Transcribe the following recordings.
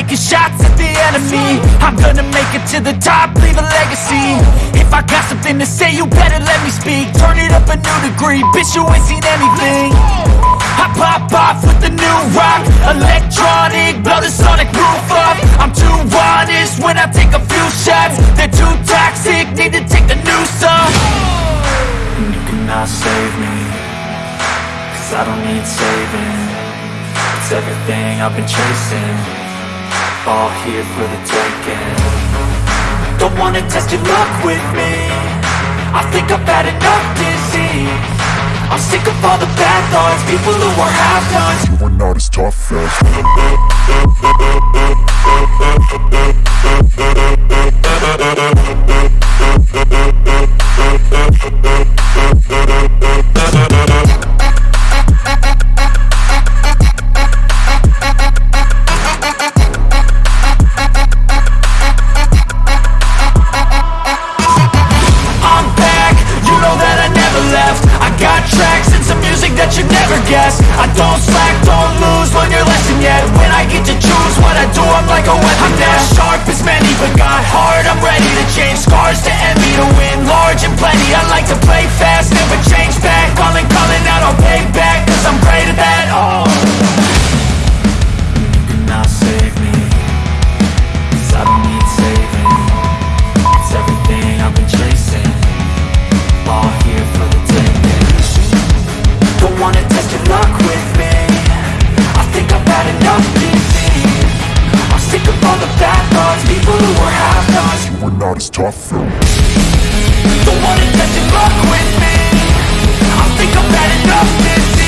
taking shots at the enemy. I'm gonna make it to the top, leave a legacy. If I got something to say, you better let me speak. Turn it up a new degree, bitch you ain't seen anything. I pop off with the new rock Electronic, blow the sonic roof up. I'm too honest when I take a few shots. They're too toxic, need to take a new off And you cannot save me Cause I don't need saving. It's everything I've been chasing All here for the taking. Don't wanna test your luck with me. I think I've had enough disease. I'm sick of all the bad thoughts People who are half-nots You are not as tough as I'm I don't slack, don't lose, learn your lesson yet When I get to choose what I do, I'm like a weapon I'm not sharp as many, but got heart I'm ready to change. Scars to envy To not as tough as Don't wanna test your luck with me. I think I've had enough disease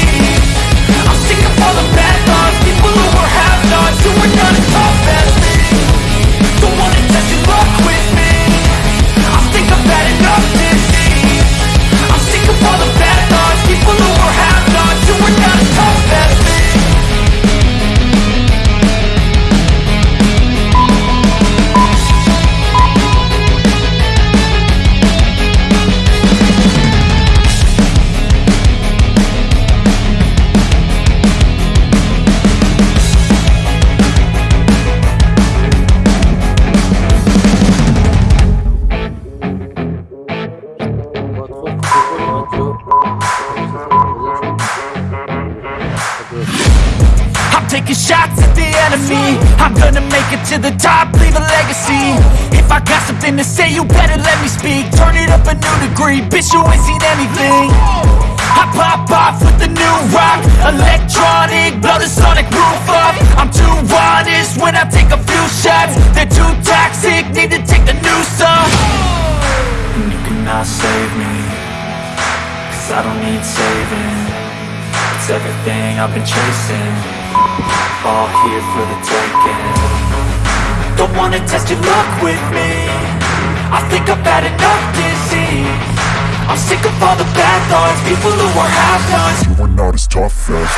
I'm taking shots at the enemy. I'm gonna make it to the top, leave a legacy. If I got something to say, you better let me speak. Turn it up a new degree, bitch you ain't seen anything. I pop off with the new rock Electronic, blow the sonic roof up. I'm too honest when I take a few shots. They're too toxic, need to take the new off. And you cannot save me Cause I don't need saving it's everything I've been chasing. All here for the taking. Don't wanna test your luck with me. I think I've had enough disease. I'm sick of all the bad thoughts People who are half-nots You are not as tough as